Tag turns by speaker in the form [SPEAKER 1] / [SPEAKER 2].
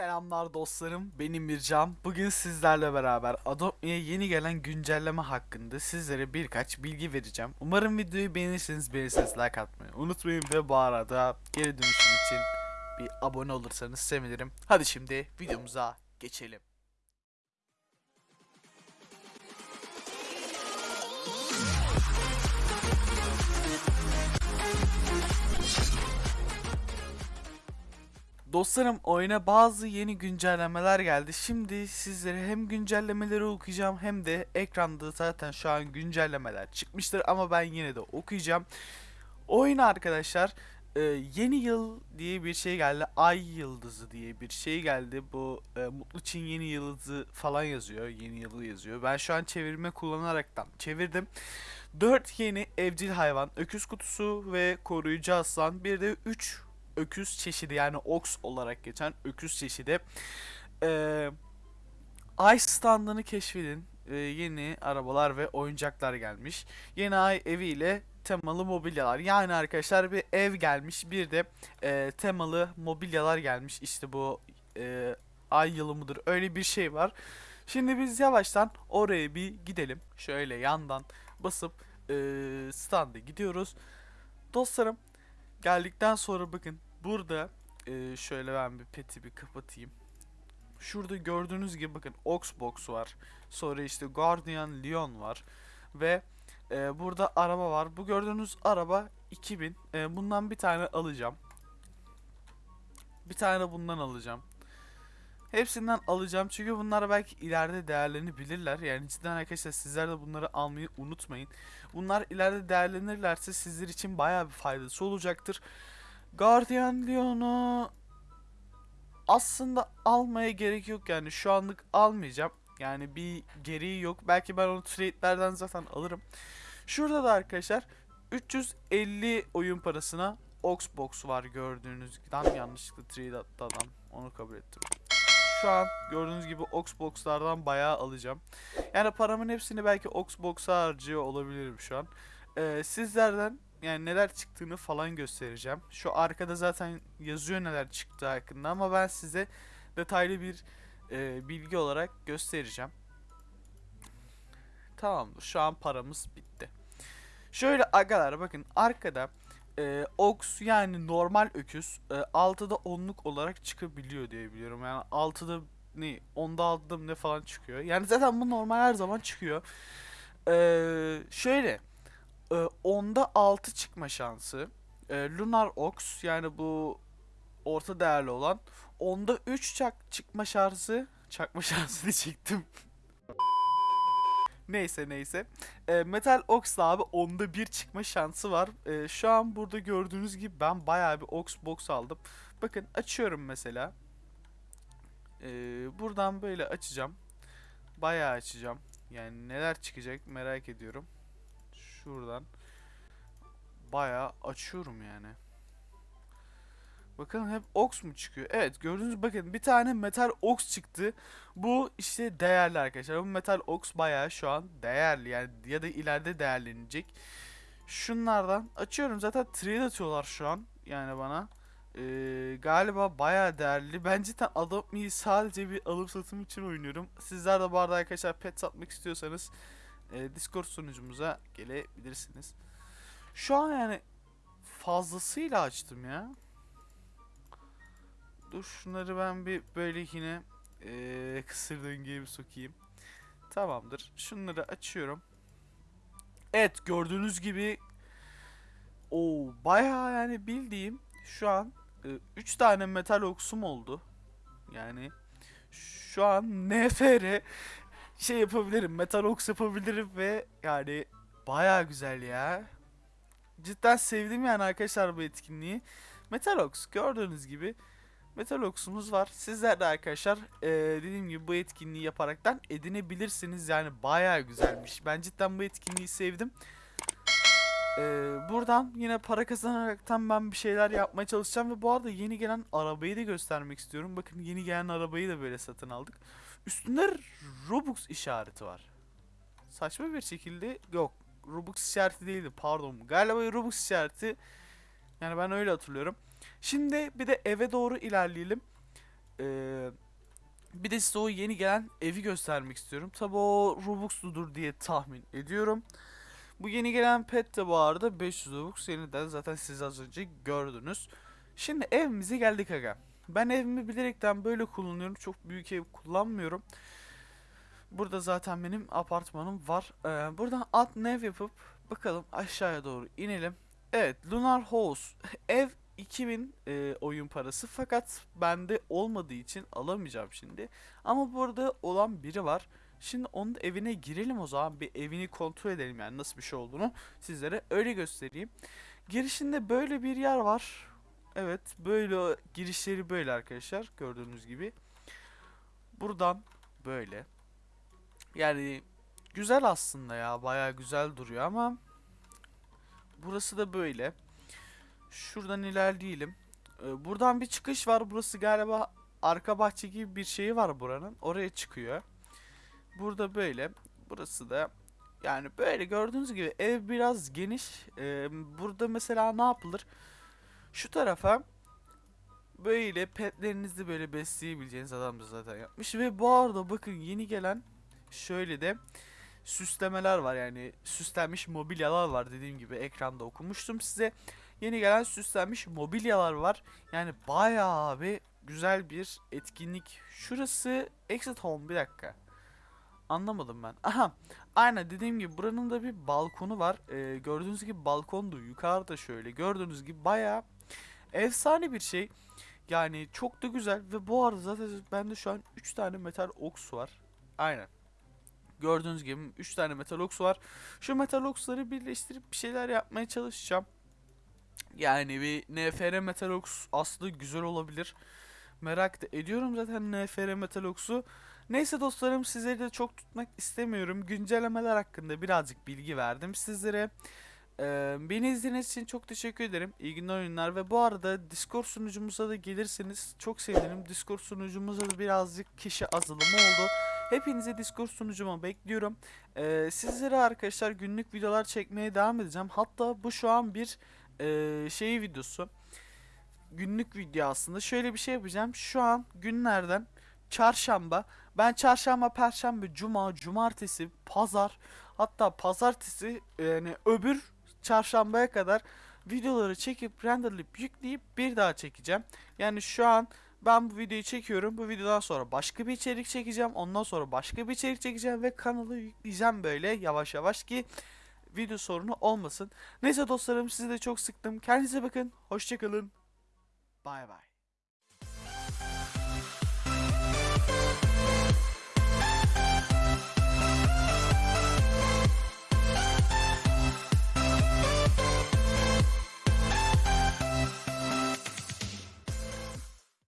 [SPEAKER 1] Selamlar dostlarım, benim Mircan. Bugün sizlerle beraber Adobe'ye yeni gelen güncelleme hakkında sizlere birkaç bilgi vereceğim. Umarım videoyu beğenirseniz beğenirseniz like atmayı unutmayın ve bu arada geri dönüşüm için bir abone olursanız sevinirim. Hadi şimdi videomuza geçelim. Dostlarım oyuna bazı yeni güncellemeler geldi. Şimdi sizlere hem güncellemeleri okuyacağım hem de ekranda zaten şu an güncellemeler çıkmıştır ama ben yine de okuyacağım. Oyun arkadaşlar e, yeni yıl diye bir şey geldi. Ay yıldızı diye bir şey geldi. Bu e, Mutlu Çin yeni yıldızı falan yazıyor. Yeni yılı yazıyor. Ben şu an çevirme kullanaraktan çevirdim. 4 yeni evcil hayvan, öküz kutusu ve koruyucu aslan. Bir de 3 öküz çeşidi yani ox olarak geçen öküz çeşidi. Ee, ay standını keşfedin. Ee, yeni arabalar ve oyuncaklar gelmiş. Yeni ay eviyle temalı mobilyalar. Yani arkadaşlar bir ev gelmiş bir de e, temalı mobilyalar gelmiş. İşte bu e, ay yılı mıdır öyle bir şey var. Şimdi biz yavaştan oraya bir gidelim. Şöyle yandan basıp e, standa gidiyoruz. Dostlarım geldikten sonra bakın burada e, şöyle ben bir peti bir kapatayım. Şurada gördüğünüz gibi bakın Oxbox var. Sonra işte Guardian Leon var. Ve e, burada araba var. Bu gördüğünüz araba 2000. E, bundan bir tane alacağım. Bir tane bundan alacağım. Hepsinden alacağım çünkü bunlar belki ileride değerlenebilirler. Yani cidden arkadaşlar sizler de bunları almayı unutmayın. Bunlar ileride değerlenirlerse sizler için bayağı bir faydası olacaktır. Guardian Leon'u aslında almaya gerek yok yani şu anlık almayacağım. Yani bir gereği yok. Belki ben onu trade'lerden zaten alırım. Şurada da arkadaşlar 350 oyun parasına Oxbox var gördüğünüz. Tam yanlışlıkla trade attı adam. Onu kabul ettim. Şu an gördüğünüz gibi Oxbox'lardan bayağı alacağım. Yani paramın hepsini belki Oxbox'a harcıyor olabilirim şu an. Ee, sizlerden yani neler çıktığını falan göstereceğim. Şu arkada zaten yazıyor neler çıktığı hakkında ama ben size detaylı bir e, bilgi olarak göstereceğim. Tamamdır. Şu an paramız bitti. Şöyle agalar bakın arkada e, Ox yani normal öküz e, 6'da 10'luk olarak çıkabiliyor diye biliyorum. Yani 6'da ne 10'da 6'da mı ne falan çıkıyor. Yani zaten bu normal her zaman çıkıyor. E, şöyle e, 10'da 6 çıkma şansı. E, Lunar Ox yani bu orta değerli olan. 10'da 3 çak çıkma şansı. Çakma şansı diyecektim. Neyse neyse. E, Metal Ox abi 10'da 1 çıkma şansı var. E, şu an burada gördüğünüz gibi ben bayağı bir Ox box aldım. Bakın açıyorum mesela. E, buradan böyle açacağım. Bayağı açacağım. Yani neler çıkacak merak ediyorum. Şuradan bayağı açıyorum yani. Bakın hep ox mu çıkıyor? Evet gördüğünüz bakın bir tane metal ox çıktı. Bu işte değerli arkadaşlar. Bu metal ox bayağı şu an değerli yani ya da ileride değerlenecek. Şunlardan açıyorum zaten trade atıyorlar şu an yani bana. Ee, galiba bayağı değerli. Ben cidden Adopt sadece bir alım satım için oynuyorum. Sizler de bu arada arkadaşlar pet satmak istiyorsanız e, Discord sunucumuza gelebilirsiniz. Şu an yani fazlasıyla açtım ya. Dur şunları ben bir böyle yine e, kısır döngüye bir sokayım. Tamamdır. Şunları açıyorum. Evet gördüğünüz gibi o bayağı yani bildiğim şu an 3 tane metal oksum oldu. Yani şu an NFR şey yapabilirim. Metal oks yapabilirim ve yani bayağı güzel ya. Cidden sevdim yani arkadaşlar bu etkinliği. Metalox gördüğünüz gibi Metalox'umuz var. Sizler de arkadaşlar eee, dediğim gibi bu etkinliği yaparaktan edinebilirsiniz. Yani bayağı güzelmiş. Ben cidden bu etkinliği sevdim. Eee, buradan yine para kazanaraktan ben bir şeyler yapmaya çalışacağım. Ve bu arada yeni gelen arabayı da göstermek istiyorum. Bakın yeni gelen arabayı da böyle satın aldık. Üstünde Robux işareti var. Saçma bir şekilde yok. Robux işareti değildi pardon. Galiba Robux işareti. Yani ben öyle hatırlıyorum. Şimdi bir de eve doğru ilerleyelim. Ee, Bir de size o yeni gelen evi göstermek istiyorum. Tabi o Robux'ludur diye tahmin ediyorum. Bu yeni gelen pet de bu arada 500 Robux. Yeniden zaten siz az önce gördünüz. Şimdi evimize geldik aga. Ben evimi bilerekten böyle kullanıyorum. Çok büyük ev kullanmıyorum. Burada zaten benim apartmanım var. Ee, buradan at nev yapıp bakalım aşağıya doğru inelim. Evet Lunar House ev 2000 e, oyun parası fakat bende olmadığı için alamayacağım şimdi. Ama burada olan biri var. Şimdi onun evine girelim o zaman bir evini kontrol edelim yani nasıl bir şey olduğunu sizlere öyle göstereyim. Girişinde böyle bir yer var. Evet böyle girişleri böyle arkadaşlar gördüğünüz gibi. Buradan böyle. Yani güzel aslında ya baya güzel duruyor ama burası da böyle. Şuradan ilerleyelim. Ee, buradan bir çıkış var. Burası galiba arka bahçe gibi bir şey var buranın. Oraya çıkıyor. Burada böyle. Burası da yani böyle gördüğünüz gibi ev biraz geniş. Ee, burada mesela ne yapılır? Şu tarafa böyle petlerinizi böyle besleyebileceğiniz adam da zaten yapmış. Ve bu arada bakın yeni gelen şöyle de süslemeler var yani süslenmiş mobilyalar var dediğim gibi ekranda okumuştum size. Yeni gelen süslenmiş mobilyalar var. Yani bayağı bir güzel bir etkinlik. Şurası Exit Home bir dakika. Anlamadım ben. Aha. Aynen dediğim gibi buranın da bir balkonu var. Ee, gördüğünüz gibi balkondu. Yukarıda şöyle. Gördüğünüz gibi bayağı efsane bir şey. Yani çok da güzel ve bu arada zaten bende şu an 3 tane metal oks var. Aynen. Gördüğünüz gibi 3 tane metal oks var. Şu metal oksları birleştirip bir şeyler yapmaya çalışacağım. Yani bir NFR Metalox aslında güzel olabilir. Merak da ediyorum zaten NFR Metalox'u. Neyse dostlarım sizleri de çok tutmak istemiyorum. Güncellemeler hakkında birazcık bilgi verdim sizlere. Ee, beni izlediğiniz için çok teşekkür ederim. İyi günler oyunlar ve bu arada Discord sunucumuza da gelirseniz çok sevinirim. Discord sunucumuzda da birazcık kişi azalımı oldu. Hepinizi Discord sunucuma bekliyorum. Ee, sizlere arkadaşlar günlük videolar çekmeye devam edeceğim. Hatta bu şu an bir e, şey videosu. Günlük video aslında. Şöyle bir şey yapacağım. Şu an günlerden çarşamba. Ben çarşamba, perşembe, cuma, cumartesi, pazar hatta pazartesi yani öbür çarşambaya kadar videoları çekip renderlayıp yükleyip bir daha çekeceğim. Yani şu an ben bu videoyu çekiyorum. Bu videodan sonra başka bir içerik çekeceğim. Ondan sonra başka bir içerik çekeceğim ve kanalı yükleyeceğim böyle yavaş yavaş ki video sorunu olmasın. Neyse dostlarım sizi de çok sıktım. Kendinize bakın. Hoşçakalın. Bay bay.